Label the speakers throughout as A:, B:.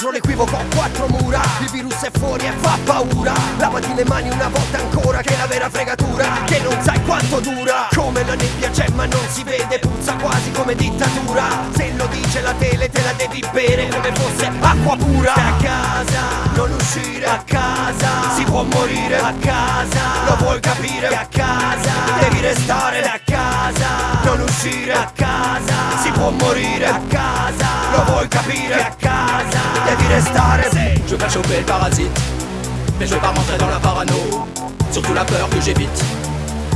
A: contro l'equivoco ho quattro mura Il virus è fuori e fa paura. Lavati le mani una volta ancora che è la vera fregatura Che non sai quanto dura. Come la nebbia c'è ma non si vede Puzza quasi come dittatura. Se lo dice la tele te la devi bere come fosse acqua pura. Stai a casa, non uscire a casa. Si può morire a casa Lo vuoi capire a casa. Devi restare a casa Non uscire a casa. Si può morire a casa Lo vuoi capire a casa
B: Je veux pas choper le parasite Mais je veux pas rentrer dans la parano Surtout la peur que j'évite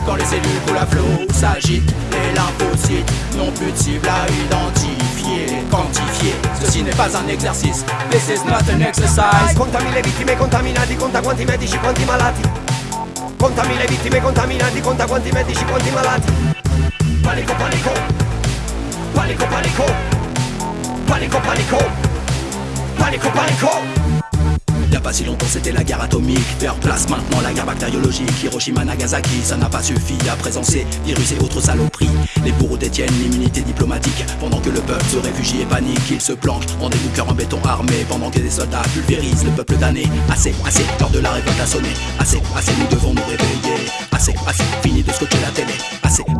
B: Quand les cellules coulent à flot S'agitent les lymphocytes N'ont plus de cible à identifier Quantifier Ceci n'est pas un exercice This is not an exercise
A: Contami le vittime contaminati, conta quanti medici, quanti malati. Contami le vittime contaminati, conta quanti medici, quanti malati. Panico, panico. Panico, panico. Panico, panico. Panico, panico.
B: Y'a pas si longtemps c'était la guerre atomique. Faire place maintenant la guerre bactériologique. Hiroshima Nagasaki ça n'a pas suffi à présenter Virus et autres saloperies. Les bourreaux détiennent l'immunité diplomatique. Pendant que le peuple se réfugie et panique Ils se planquent en des en béton armé. Pendant que des soldats pulvérisent le peuple damné. Assez, assez, l'heure de la révolte a sonné. Assez, assez, nous devons nous réveiller. Assez, assez, fini de scotcher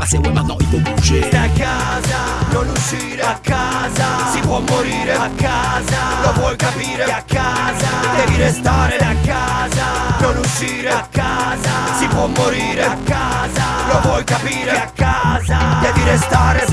B: assez, ouais maintenant il faut bouger
A: Stai a casa, non uscire a casa. Si può morire a casa. Lo vuoi capire a casa. Devi restare a casa. Non uscire a casa. Si può morire a casa. Lo vuoi capire a casa. Devi restare